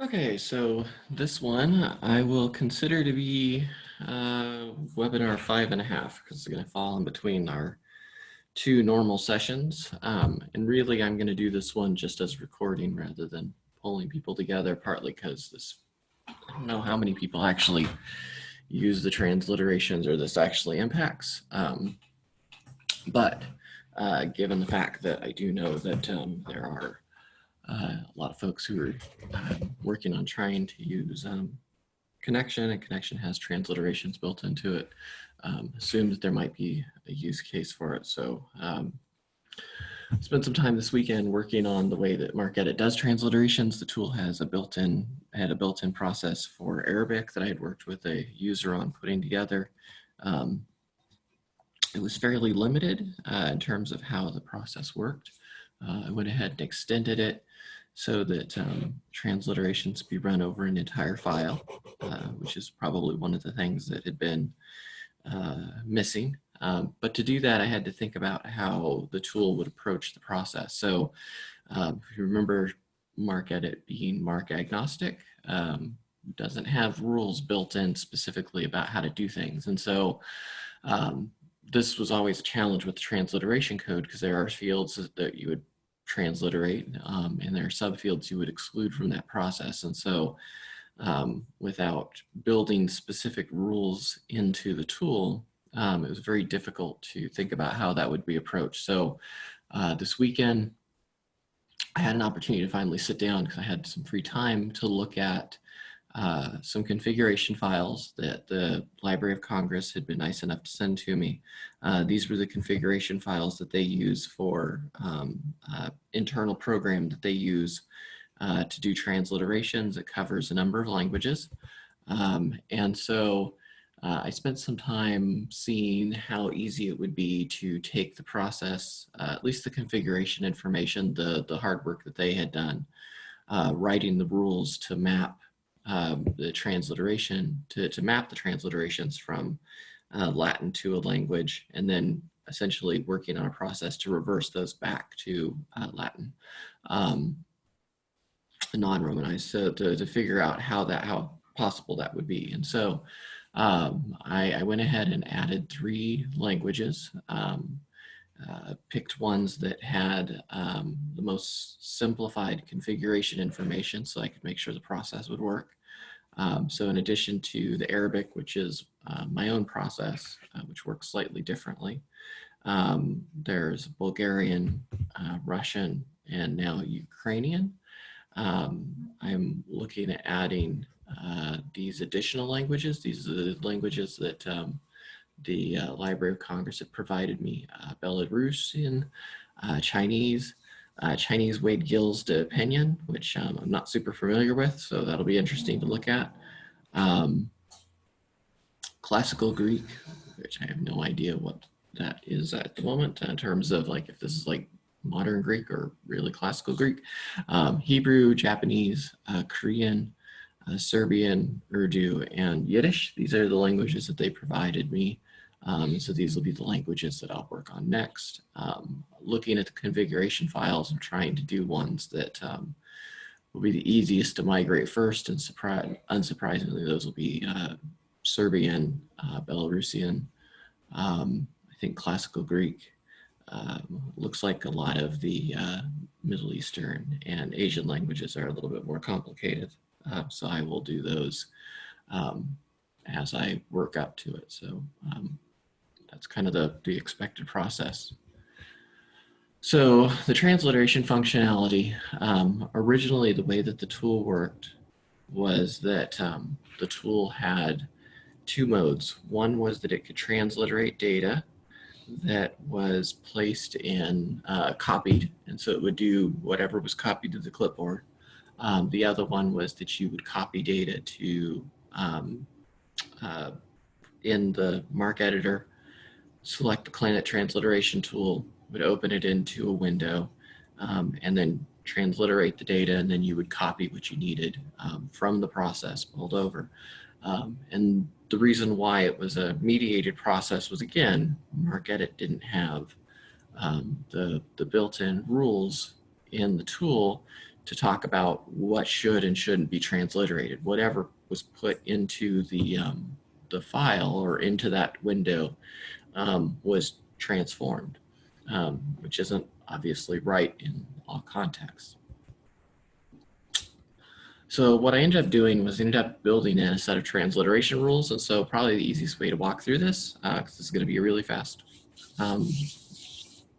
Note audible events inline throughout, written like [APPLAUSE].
Okay, so this one I will consider to be uh, webinar five and a half because it's going to fall in between our two normal sessions. Um, and really, I'm going to do this one just as recording rather than pulling people together, partly because this, I don't know how many people actually use the transliterations or this actually impacts. Um, but uh, given the fact that I do know that um, there are a lot of folks who are uh, working on trying to use um, Connexion and Connexion has transliterations built into it. Um, assume that there might be a use case for it. So um, spent some time this weekend working on the way that MarcEdit does transliterations. The tool has a built-in had a built-in process for Arabic that I had worked with a user on putting together. Um, it was fairly limited uh, in terms of how the process worked. Uh, I went ahead and extended it so that um, transliterations be run over an entire file, uh, which is probably one of the things that had been uh, missing. Um, but to do that, I had to think about how the tool would approach the process. So um, if you remember MarcEdit being MARC agnostic, um, doesn't have rules built in specifically about how to do things. And so um, this was always a challenge with the transliteration code because there are fields that you would transliterate um, and there are subfields you would exclude from that process. And so um, without building specific rules into the tool, um, it was very difficult to think about how that would be approached. So uh, this weekend, I had an opportunity to finally sit down because I had some free time to look at uh, some configuration files that the Library of Congress had been nice enough to send to me. Uh, these were the configuration files that they use for um, uh, internal program that they use uh, to do transliterations. It covers a number of languages. Um, and so uh, I spent some time seeing how easy it would be to take the process, at least the configuration information, the, the hard work that they had done, writing the rules to map um, the transliteration to, to map the transliterations from uh, Latin to a language and then essentially working on a process to reverse those back to uh, Latin, um, non-Romanized, so to, to figure out how that, how possible that would be. And so um, I, I, went ahead and added three languages, um, uh, picked ones that had um, the most simplified configuration information so I could make sure the process would work. Um, so in addition to the Arabic, which is uh, my own process, uh, which works slightly differently, um, there's Bulgarian, uh, Russian, and now Ukrainian. Um, I'm looking at adding uh, these additional languages. These are the languages that um, the uh, Library of Congress had provided me, uh, Belarusian, Chinese, uh, Chinese Wade-Giles De Opinion, which um, I'm not super familiar with, so that'll be interesting to look at. Um, classical Greek, which I have no idea what that is at the moment in terms of like if this is like modern Greek or really classical Greek. Um, Hebrew, Japanese, uh, Korean, uh, Serbian, Urdu, and Yiddish. These are the languages that they provided me um, so these will be the languages that I'll work on next. Um, looking at the configuration files, I'm trying to do ones that um, will be the easiest to migrate first and unsurprisingly, those will be uh, Serbian, uh, Belarusian, um, I think classical Greek. Uh, looks like a lot of the uh, Middle Eastern and Asian languages are a little bit more complicated. Uh, so I will do those um, as I work up to it. So um, that's kind of the, the expected process. So the transliteration functionality, um, originally the way that the tool worked was that um, the tool had two modes. One was that it could transliterate data that was placed in uh, copied, and so it would do whatever was copied to the clipboard. Um, the other one was that you would copy data to um, uh, in the MarcEditor select the Planet Transliteration tool, would open it into a window, um, and then transliterate the data, and then you would copy what you needed um, from the process pulled over. Um, and the reason why it was a mediated process was, again, MarcEdit didn't have um, the, the built-in rules in the tool to talk about what should and shouldn't be transliterated. Whatever was put into the, um, the file or into that window um, was transformed, um, which isn't obviously right in all contexts. So what I ended up doing was ended up building in a set of transliteration rules. And so probably the easiest way to walk through this, because uh, this is going to be a really fast um,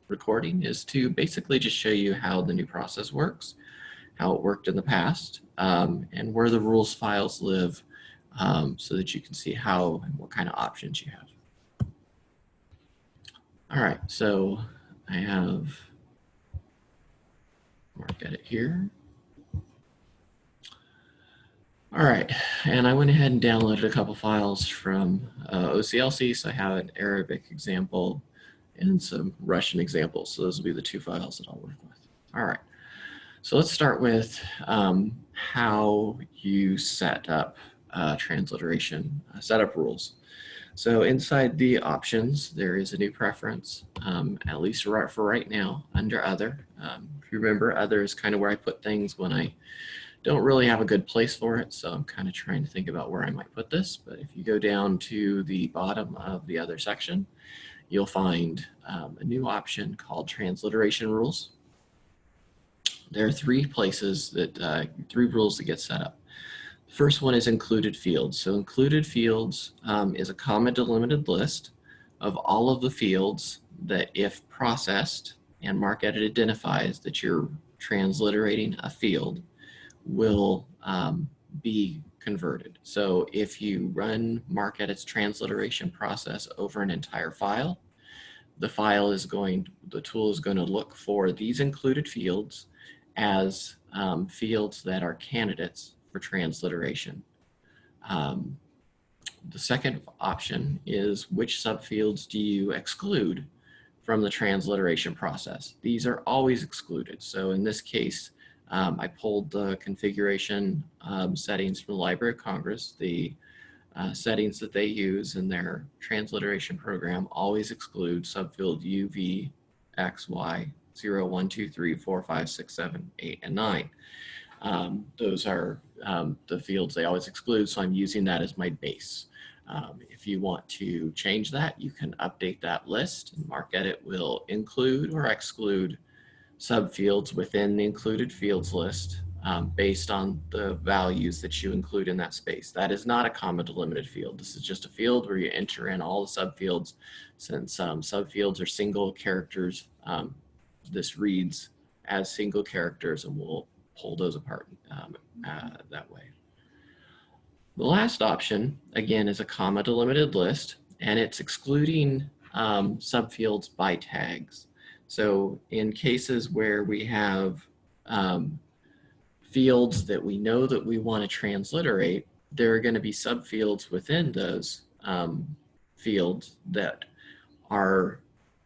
recording, is to basically just show you how the new process works, how it worked in the past, um, and where the rules files live um, so that you can see how and what kind of options you have. All right, so I have mark edit here. All right, and I went ahead and downloaded a couple files from uh, OCLC. So I have an Arabic example and some Russian examples. So those will be the two files that I'll work with. All right, so let's start with um, how you set up uh, transliteration uh, setup rules. So inside the options, there is a new preference, um, at least for right now, under other. Um, if you remember, other is kind of where I put things when I don't really have a good place for it, so I'm kind of trying to think about where I might put this. But if you go down to the bottom of the other section, you'll find um, a new option called transliteration rules. There are three places that, uh, three rules that get set up. First one is included fields. So included fields um, is a comma delimited list of all of the fields that if processed and MarcEdit identifies that you're transliterating a field, will um, be converted. So if you run MarcEdit's transliteration process over an entire file, the file is going, the tool is going to look for these included fields as um, fields that are candidates for transliteration. Um, the second option is which subfields do you exclude from the transliteration process? These are always excluded. So in this case, um, I pulled the configuration um, settings from the Library of Congress. The uh, settings that they use in their transliteration program always exclude subfield U, V, X, Y, 0, 1, 2, 3, 4, 5, 6, 7, 8, and 9. Um, those are um, the fields they always exclude, so I'm using that as my base. Um, if you want to change that, you can update that list and MarcEdit will include or exclude subfields within the included fields list um, based on the values that you include in that space. That is not a comma delimited field. This is just a field where you enter in all the subfields. Since um, subfields are single characters, um, this reads as single characters and we'll pull those apart um, uh, that way. The last option, again, is a comma delimited list and it's excluding um, subfields by tags. So in cases where we have um, fields that we know that we want to transliterate, there are going to be subfields within those um, fields that are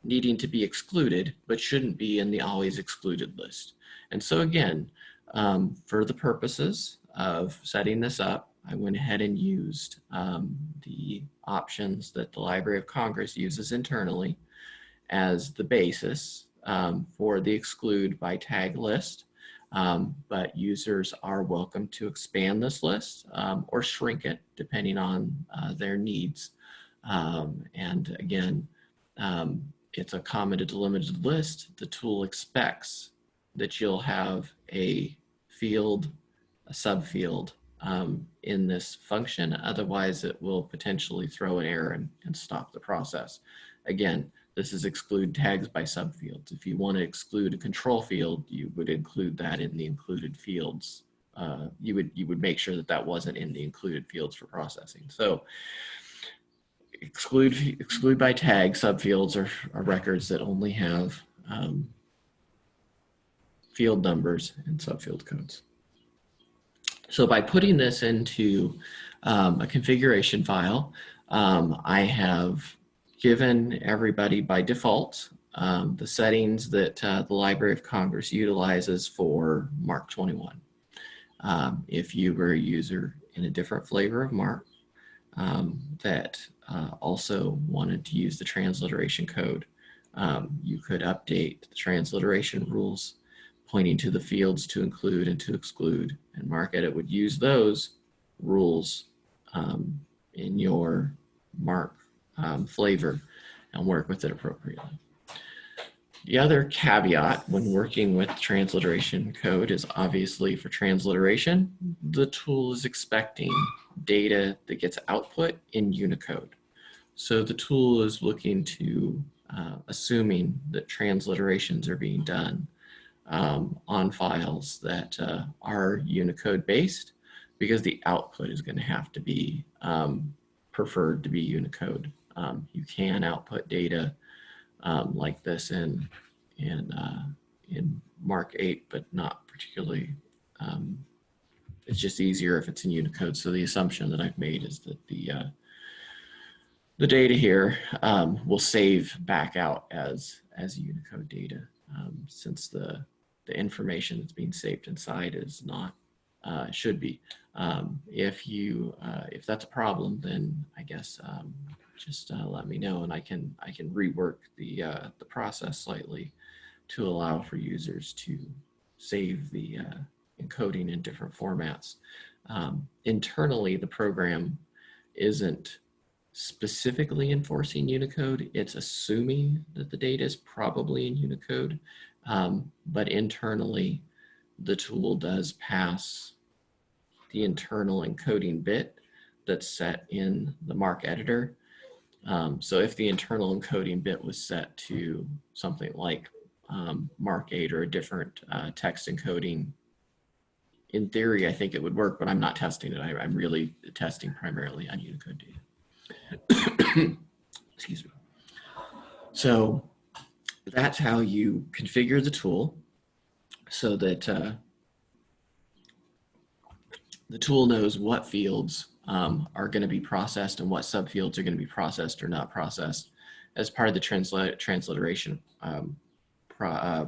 needing to be excluded, but shouldn't be in the always excluded list. And so again, um, for the purposes of setting this up, I went ahead and used um, the options that the Library of Congress uses internally as the basis um, for the exclude by tag list. Um, but users are welcome to expand this list um, or shrink it depending on uh, their needs. Um, and again, um, it's a commented delimited list. The tool expects that you'll have a field, a subfield um, in this function. Otherwise, it will potentially throw an error and, and stop the process. Again, this is exclude tags by subfields. If you want to exclude a control field, you would include that in the included fields. Uh, you would you would make sure that that wasn't in the included fields for processing. So exclude exclude by tag subfields are, are records that only have um, field numbers and subfield codes. So by putting this into um, a configuration file, um, I have given everybody by default um, the settings that uh, the Library of Congress utilizes for MARC 21. Um, if you were a user in a different flavor of MARC um, that uh, also wanted to use the transliteration code, um, you could update the transliteration rules, pointing to the fields to include and to exclude. And MarcEdit would use those rules um, in your MARC um, flavor and work with it appropriately. The other caveat when working with transliteration code is obviously for transliteration, the tool is expecting data that gets output in Unicode. So the tool is looking to, uh, assuming that transliterations are being done um, on files that uh, are Unicode based because the output is going to have to be um, preferred to be Unicode. Um, you can output data um, like this in in uh, in MARC-8, but not particularly. Um, it's just easier if it's in Unicode. So the assumption that I've made is that the uh, the data here um, will save back out as as Unicode data, um, since the the information that's being saved inside is not uh, should be. Um, if you uh, if that's a problem, then I guess um, just uh, let me know and I can I can rework the uh, the process slightly to allow for users to save the uh, encoding in different formats. Um, internally, the program isn't specifically enforcing Unicode. It's assuming that the data is probably in Unicode, um, but internally, the tool does pass the internal encoding bit that's set in the MarcEditor. Um, so if the internal encoding bit was set to something like um, MARC-8 or a different uh, text encoding, in theory, I think it would work, but I'm not testing it. I, am really testing primarily on Unicode data. [COUGHS] Excuse me. So that's how you configure the tool so that uh, the tool knows what fields um, are going to be processed and what subfields are going to be processed or not processed as part of the transliteration um, pro, uh,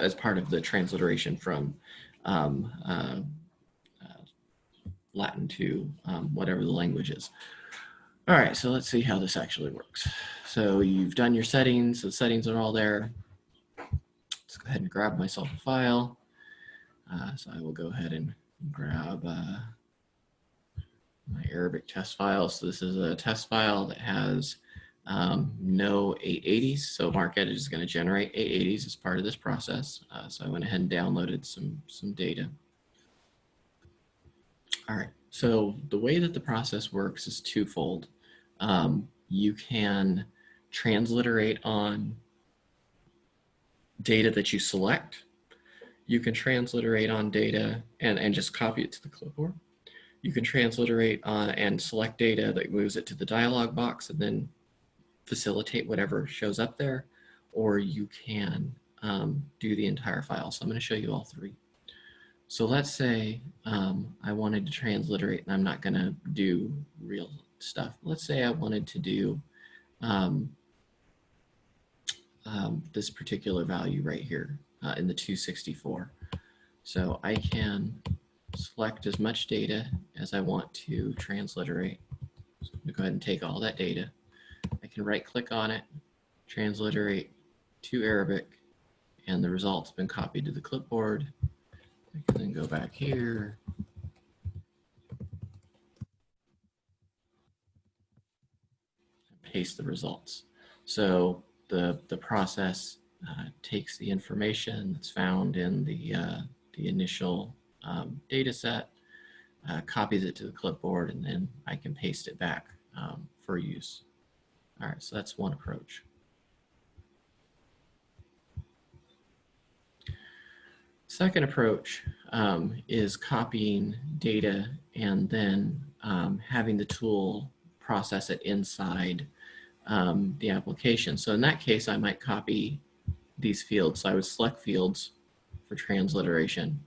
as part of the transliteration from um, uh, uh, Latin to um, whatever the language is. All right, so let's see how this actually works. So you've done your settings, the settings are all there. Let's go ahead and grab myself a file. Uh, so I will go ahead and grab uh, my Arabic test file. So this is a test file that has um, no 880s. So MarcEdit is going to generate 880s as part of this process. Uh, so I went ahead and downloaded some, some data. All right, so the way that the process works is twofold. Um, you can transliterate on data that you select. You can transliterate on data and, and just copy it to the clipboard. You can transliterate on and select data that moves it to the dialog box and then facilitate whatever shows up there, or you can um, do the entire file. So I'm going to show you all three. So let's say um, I wanted to transliterate and I'm not going to do real stuff. Let's say I wanted to do um, um, this particular value right here uh, in the 264. So I can select as much data as I want to transliterate. So I'm to go ahead and take all that data. I can right click on it, transliterate to Arabic, and the result's been copied to the clipboard. I can then go back here. And paste the results. So the, the process uh, takes the information that's found in the, uh, the initial um, data set, uh, copies it to the clipboard, and then I can paste it back um, for use. All right, so that's one approach. Second approach um, is copying data and then um, having the tool process it inside um, the application. So in that case, I might copy these fields. So I would select fields for transliteration,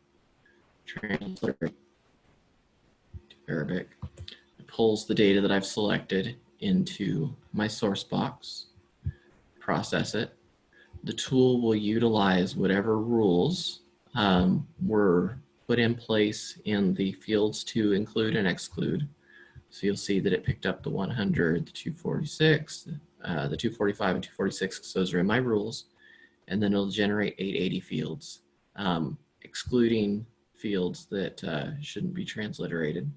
transliterate to Arabic. It pulls the data that I've selected into my source box, process it. The tool will utilize whatever rules um, were put in place in the fields to include and exclude. So you'll see that it picked up the 100, the 246, uh, the 245 and 246, because those are in my rules. And then it'll generate 880 fields um, excluding fields that uh, shouldn't be transliterated.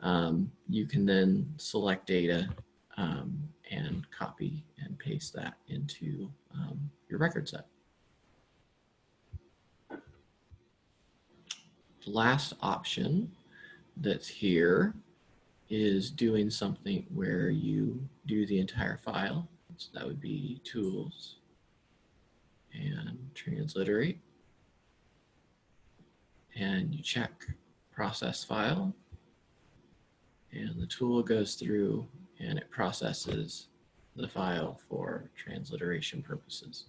Um, you can then select data um, and copy and paste that into um, your record set. The last option that's here is doing something where you do the entire file. So that would be tools and transliterate. And you check process file and the tool goes through and it processes the file for transliteration purposes.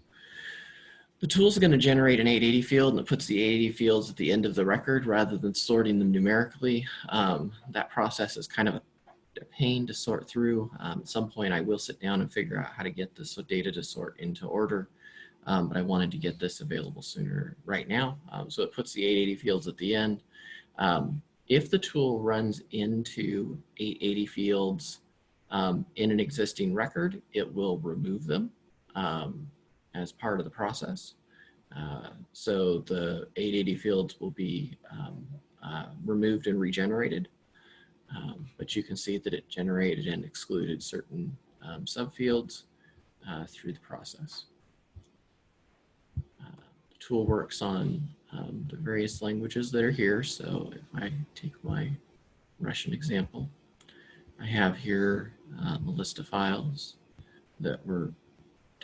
The tool is going to generate an 880 field and it puts the 880 fields at the end of the record rather than sorting them numerically. Um, that process is kind of a, pain to sort through. Um, at some point I will sit down and figure out how to get this data to sort into order. Um, but I wanted to get this available sooner right now. Um, so it puts the 880 fields at the end. Um, if the tool runs into 880 fields um, in an existing record, it will remove them um, as part of the process. Uh, so the 880 fields will be um, uh, removed and regenerated. But you can see that it generated and excluded certain subfields uh, through the process. Tool works on um, the various languages that are here. So if I take my Russian example, I have here um, a list of files that were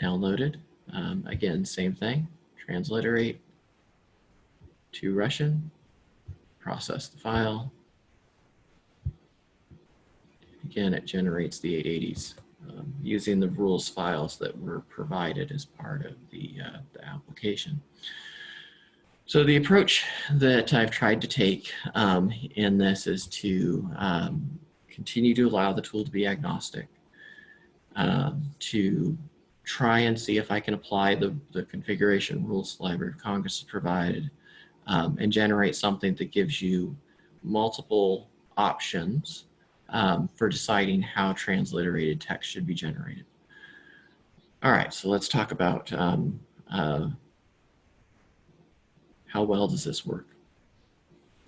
downloaded. Um, again, same thing, transliterate to Russian, process the file. Again, it generates the 880s um, using the rules files that were provided as part of the, uh, the application. So the approach that I've tried to take um, in this is to um, continue to allow the tool to be agnostic, um, to try and see if I can apply the, the configuration rules the Library of Congress has provided um, and generate something that gives you multiple options um, for deciding how transliterated text should be generated. All right, so let's talk about um, uh, how well does this work?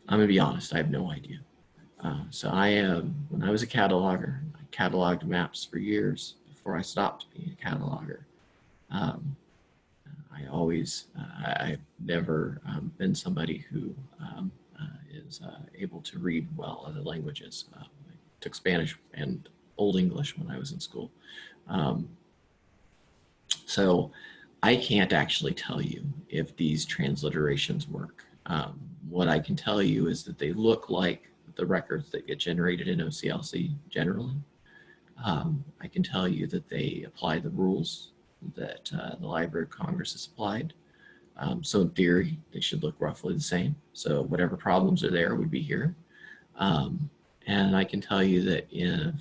I'm gonna be honest, I have no idea. Uh, so I, um, when I was a cataloger, I cataloged maps for years before I stopped being a cataloger. Um, I always, uh, I've never um, been somebody who um, uh, is uh, able to read well other languages. Took Spanish and Old English when I was in school. Um, so I can't actually tell you if these transliterations work. Um, what I can tell you is that they look like the records that get generated in OCLC generally. Um, I can tell you that they apply the rules that uh, the Library of Congress has applied. Um, so in theory, they should look roughly the same. So whatever problems are there would be here. Um, and I can tell you that if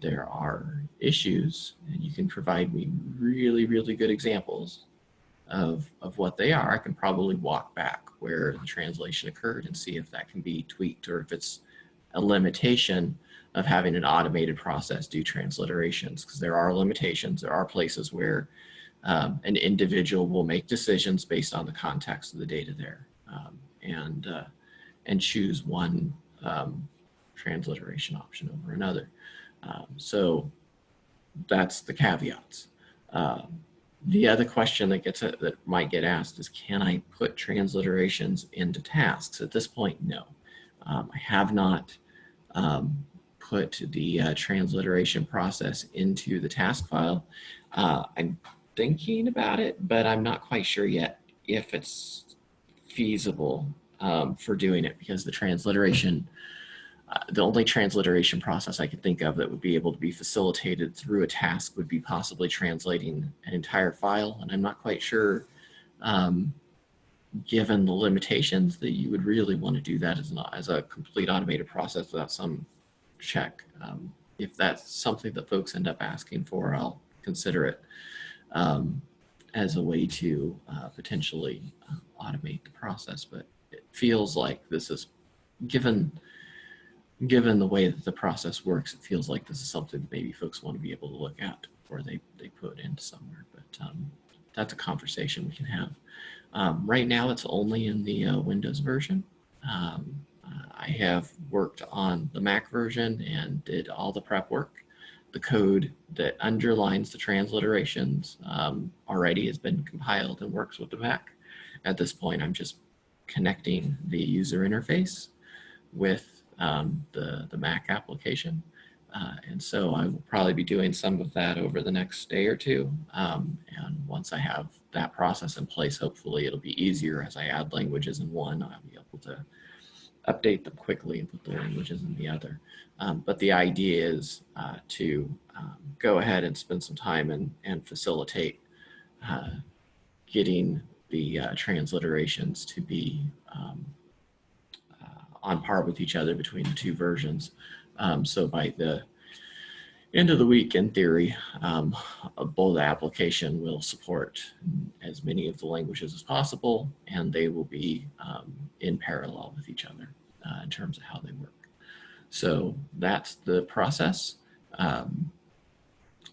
there are issues and you can provide me really, really good examples of, of what they are, I can probably walk back where the translation occurred and see if that can be tweaked or if it's a limitation of having an automated process do transliterations because there are limitations. There are places where um, an individual will make decisions based on the context of the data there um, and, uh, and choose one um, transliteration option over another. Um, so that's the caveats. Um, the other question that gets that might get asked is, can I put transliterations into tasks? At this point, no. Um, I have not um, put the uh, transliteration process into the task file. Uh, I'm thinking about it, but I'm not quite sure yet if it's feasible um, for doing it because the transliteration uh, the only transliteration process I could think of that would be able to be facilitated through a task would be possibly translating an entire file. And I'm not quite sure, um, given the limitations, that you would really want to do that as, an, as a complete automated process without some check. Um, if that's something that folks end up asking for, I'll consider it um, as a way to uh, potentially uh, automate the process. But it feels like this is given given the way that the process works, it feels like this is something that maybe folks want to be able to look at before they, they put into somewhere. But um, that's a conversation we can have. Um, right now, it's only in the uh, Windows version. Um, uh, I have worked on the Mac version and did all the prep work. The code that underlines the transliterations um, already has been compiled and works with the Mac. At this point, I'm just connecting the user interface with um, the, the Mac application. Uh, and so I will probably be doing some of that over the next day or two. Um, and once I have that process in place, hopefully it'll be easier as I add languages in one, I'll be able to update them quickly and put the languages in the other. Um, but the idea is uh, to um, go ahead and spend some time and, and facilitate uh, getting the uh, transliterations to be um, on par with each other between the two versions. Um, so by the end of the week, in theory, um, application will support as many of the languages as possible, and they will be um, in parallel with each other uh, in terms of how they work. So that's the process. Um,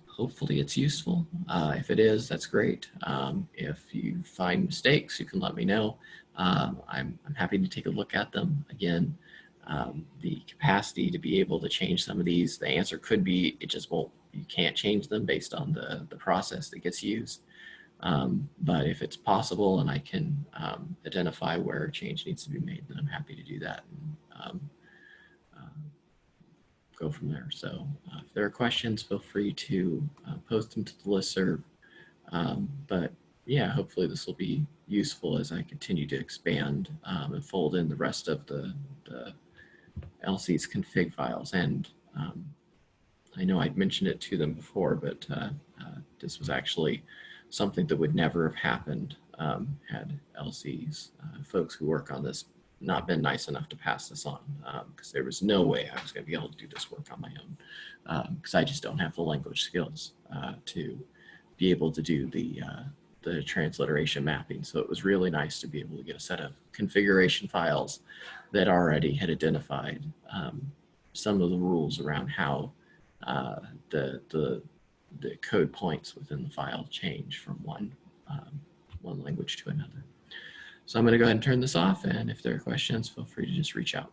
hopefully it's useful. Uh, if it is, that's great. Um, if you find mistakes, you can let me know. Um, I'm, I'm happy to take a look at them. Again, um, the capacity to be able to change some of these, the answer could be it just won't, you can't change them based on the, the process that gets used. Um, but if it's possible and I can um, identify where change needs to be made, then I'm happy to do that and um, uh, go from there. So uh, if there are questions, feel free to uh, post them to the listserv. Um, but yeah, hopefully this will be useful as I continue to expand um, and fold in the rest of the, the LC's config files. And um, I know I'd mentioned it to them before, but uh, uh, this was actually something that would never have happened um, had LC's uh, folks who work on this not been nice enough to pass this on because um, there was no way I was going to be able to do this work on my own because um, I just don't have the language skills uh, to be able to do the uh, the transliteration mapping. So it was really nice to be able to get a set of configuration files that already had identified um, some of the rules around how uh, the, the, the code points within the file change from one, um, one language to another. So I'm going to go ahead and turn this off. And if there are questions, feel free to just reach out.